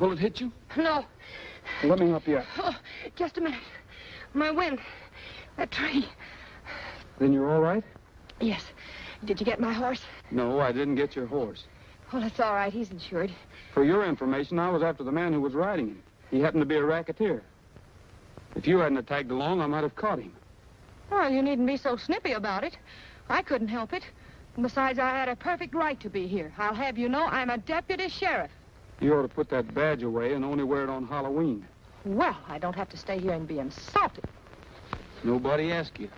bullet hit you? No. Let me help you out. Oh, just a minute. My wind. That tree. Then you're all right? Yes. Did you get my horse? No, I didn't get your horse. Well, that's all right. He's insured. For your information, I was after the man who was riding him. He happened to be a racketeer. If you hadn't tagged along, I might have caught him. Well, you needn't be so snippy about it. I couldn't help it. And besides, I had a perfect right to be here. I'll have you know I'm a deputy sheriff. You ought to put that badge away and only wear it on Halloween. Well, I don't have to stay here and be insulted. Nobody asked you.